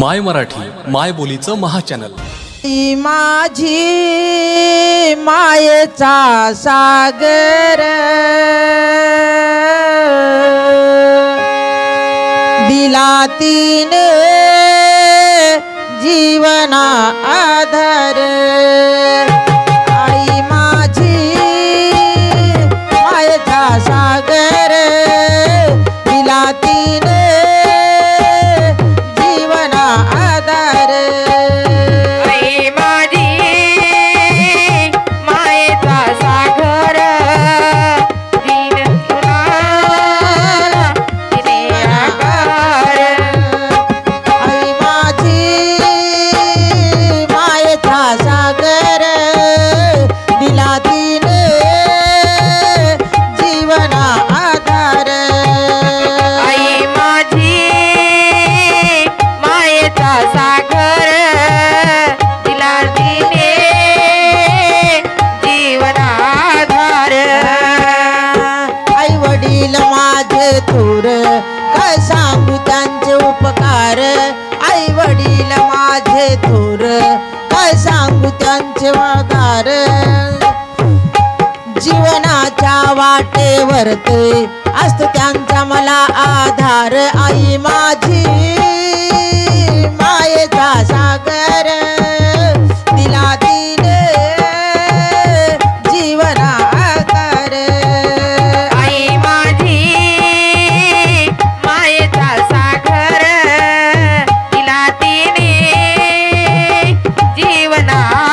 माय मराठी माय बोलीचं महाचॅनल. ती माझी मायेचा सागर. दिला तिने जीवना आधार. थोर काय सांगू त्यांचे उपकार? आई वडील माझे थोर काय सांगू त्यांचे वागार? जीवनाच्या वाटेवर ते असतो त्यांचा मला आधार. आई माझी nada.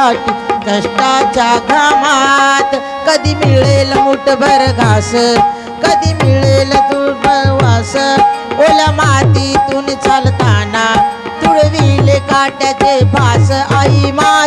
साठी कष्टाच्या घामात. कधी मिळेल मुठभर घास कधी मिळेल तुळभर वास. ओला मातीतून चालताना तुळविले काट्याचे फास आई मा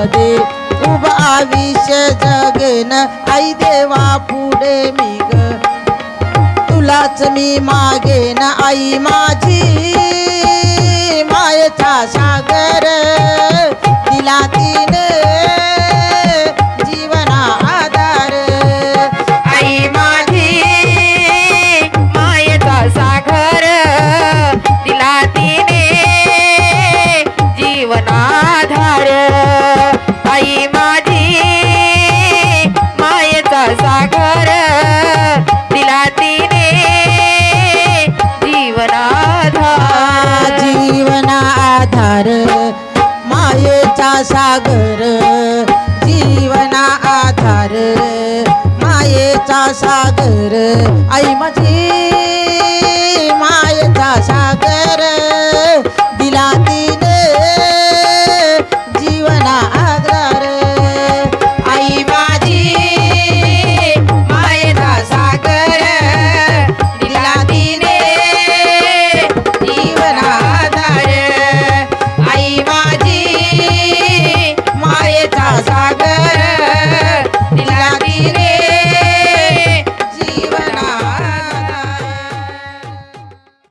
छायेमध्ये उभ आयुष्य जगन. आई देवा पुढे मी ग तुलाच मी मागेन. आई माझी मायचा सागर. तिला तिने जीवना आधार. आई माझी मायेचा सागर. तिला तिने जीवनाधार जीवना आधार मायेचा सागर आई माझी मायेचा सागर.